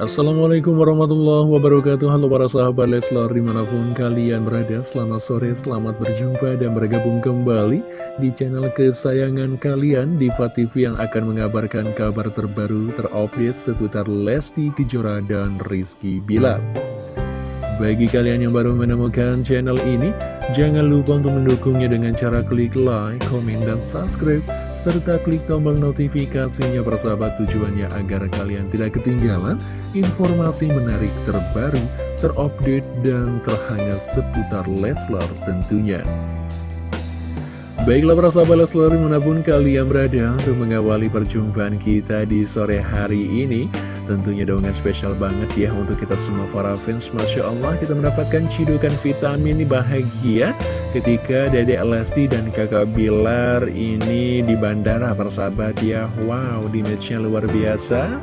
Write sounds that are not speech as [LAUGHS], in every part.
Assalamualaikum warahmatullahi wabarakatuh. Halo para sahabat Leslar di mana pun kalian berada Selamat sore, selamat berjumpa dan bergabung kembali Di channel kesayangan kalian Diva TV yang akan mengabarkan kabar terbaru terupdate seputar Lesti Kejora dan Rizky Bilar. Bagi kalian yang baru menemukan channel ini Jangan lupa untuk mendukungnya dengan cara klik like, komen, dan subscribe serta klik tombol notifikasinya persahabat tujuannya agar kalian tidak ketinggalan informasi menarik terbaru, terupdate, dan terhangat seputar Leslar tentunya. Baiklah para sahabat Leslar di mana pun kalian berada untuk mengawali perjumpaan kita di sore hari ini Tentunya dengan spesial banget ya untuk kita semua para fans Masya Allah kita mendapatkan cidukan vitamin bahagia Ketika Dedek Lesti dan kakak Bilar ini di bandara persahabat ya Wow di matchnya luar biasa.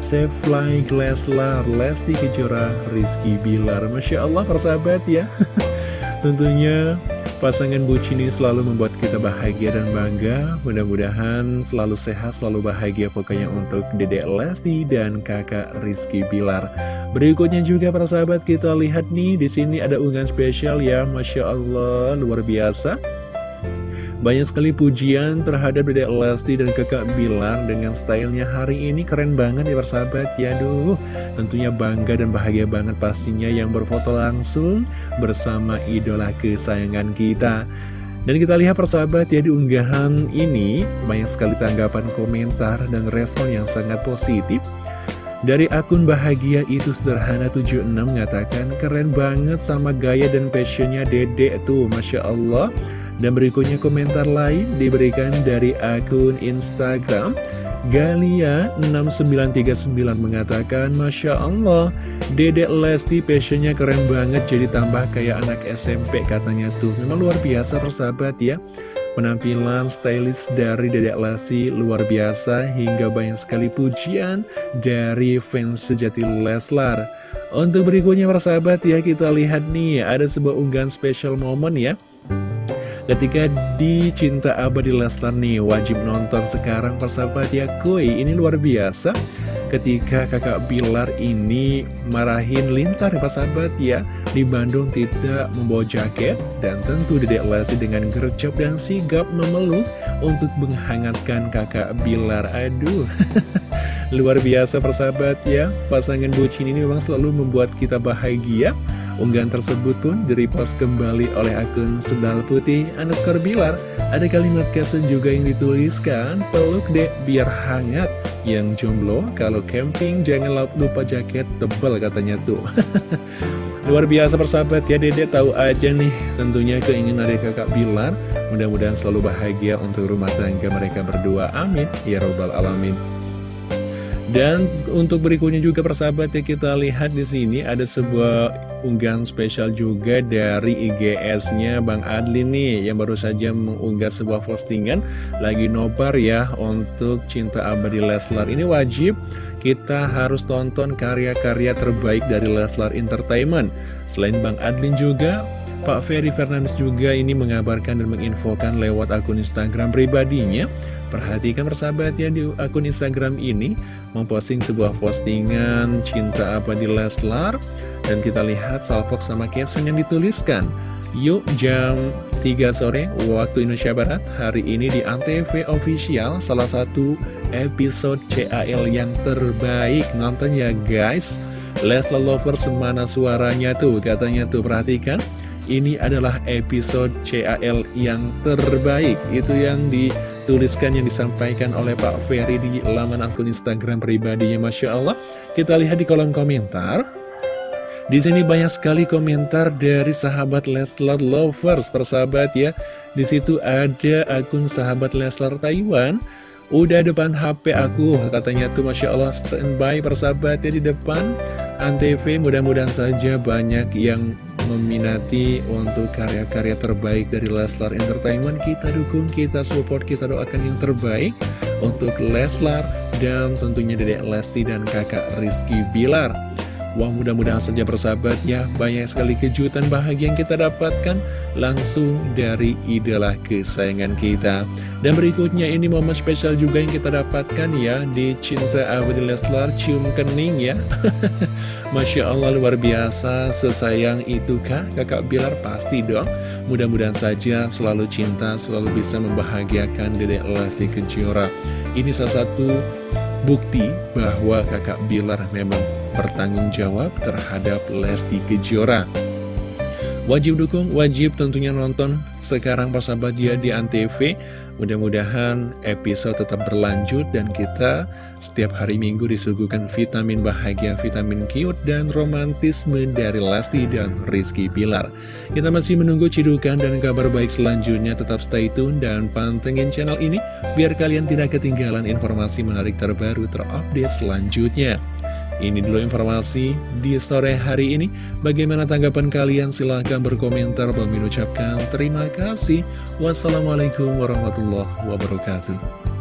Save Fly Leslar, Lesti Kejora, Rizky Bilar. Masya Allah persahabat ya. [LAUGHS] Tentunya Pasangan bucin ini selalu membuat kita bahagia dan bangga. Mudah-mudahan selalu sehat, selalu bahagia pokoknya untuk Dedek Lesti dan kakak Rizky Bilar. Berikutnya juga para sahabat kita lihat nih di sini ada unggahan spesial ya, masya Allah luar biasa. Banyak sekali pujian terhadap Dedek Lesti dan kakak Bilar dengan stylenya hari ini. Keren banget ya persahabat ya. Duh tentunya bangga dan bahagia banget pastinya yang berfoto langsung bersama idola kesayangan kita. Dan kita lihat persahabat ya di unggahan ini banyak sekali tanggapan komentar dan respon yang sangat positif. Dari akun bahagia itu sederhana 76 mengatakan keren banget sama gaya dan passionnya dedek tuh Masya Allah dan berikutnya komentar lain diberikan dari akun Instagram. Galia6939 mengatakan Masya Allah Dedek Lesti passionnya keren banget jadi tambah kayak anak SMP katanya tuh. Memang luar biasa persahabat ya. Penampilan stylish dari Dedek Lesti luar biasa hingga banyak sekali pujian dari fans sejati Leslar. Untuk berikutnya persahabat ya kita lihat nih ada sebuah unggahan special moment ya Ketika di Cinta Abadi Leslar nih wajib nonton sekarang persahabat ya. Kuy ini luar biasa. Ketika kakak Bilar ini marahin Lintar ya persahabat ya Di Bandung tidak membawa jaket Dan tentu Dedek Lesti dengan gercep dan sigap memeluk Untuk menghangatkan kakak Bilar. Aduh [LAUGHS] Luar biasa persahabat ya. Pasangan bucin ini memang selalu membuat kita bahagia Unggahan tersebut pun direpost kembali oleh akun Sendal Putih underscore Bilar. Ada kalimat caption juga yang dituliskan, peluk dek biar hangat. Yang jomblo, kalau camping jangan lupa jaket tebal katanya tuh. [LAUGHS] Luar biasa persahabat ya, Dede tahu aja nih tentunya keinginan dari kakak Bilar. Mudah-mudahan selalu bahagia untuk rumah tangga mereka berdua. Amin. Ya Robbal Alamin. Dan untuk berikutnya juga persahabat ya kita lihat di sini ada sebuah unggahan spesial juga dari IGS-nya Bang Adli nih yang baru saja mengunggah sebuah postingan lagi nobar ya untuk Cinta Abadi Leslar. Ini wajib kita harus tonton karya-karya terbaik dari Leslar Entertainment. Selain Bang Adlin juga Pak Ferry Fernandes juga ini mengabarkan dan menginfokan lewat akun Instagram pribadinya. Perhatikan persahabatnya di akun Instagram ini. Memposting sebuah postingan cinta apa di Leslar? Dan kita lihat salvok sama caption yang dituliskan. Yuk jam 3 sore waktu Indonesia Barat. Hari ini di Antv Official salah satu episode CAL yang terbaik. Nonton ya guys. Leslar Lover semana suaranya tuh? Katanya tuh perhatikan ini adalah episode CAL yang terbaik Itu yang dituliskan, yang disampaikan oleh Pak Ferry di laman akun Instagram pribadinya Masya Allah Kita lihat di kolom komentar di sini banyak sekali komentar dari sahabat Leslar Lovers, persahabat ya. Di situ ada akun sahabat Leslar Taiwan. Udah depan HP aku, katanya tuh Masya Allah standby persahabat ya di depan Antv. Mudah-mudahan saja banyak yang meminati untuk karya-karya terbaik dari Leslar Entertainment. Kita dukung, kita support, kita doakan yang terbaik untuk Leslar dan tentunya Dedek Lesti dan kakak Rizky Bilar. Wah mudah-mudahan saja bersahabat ya. Banyak sekali kejutan bahagia yang kita dapatkan Langsung dari idola kesayangan kita. Dan berikutnya ini momen spesial juga yang kita dapatkan ya Di Cinta Abdi Leslar Cium Kening ya [LAUGHS] Masya Allah luar biasa. Sesayang itu kah? Kakak Bilar? Pasti dong. Mudah-mudahan saja selalu cinta Selalu bisa membahagiakan Dedek Lesti Kejora. Ini salah satu bukti bahwa kakak Bilar memang bertanggung jawab terhadap Lesti Kejora. Wajib dukung, wajib tentunya nonton sekarang persahabat dia di Antv. Mudah-mudahan episode tetap berlanjut dan kita setiap hari minggu disuguhkan vitamin bahagia, vitamin cute, dan romantisme dari Lesti dan Rizky Pilar. Kita masih menunggu cidukan dan kabar baik selanjutnya. Tetap stay tune dan pantengin channel ini biar kalian tidak ketinggalan informasi menarik terbaru terupdate selanjutnya. Ini dulu informasi di sore hari ini. Bagaimana tanggapan kalian? Silahkan berkomentar. Bang ucapkan terima kasih. Wassalamualaikum warahmatullahi wabarakatuh.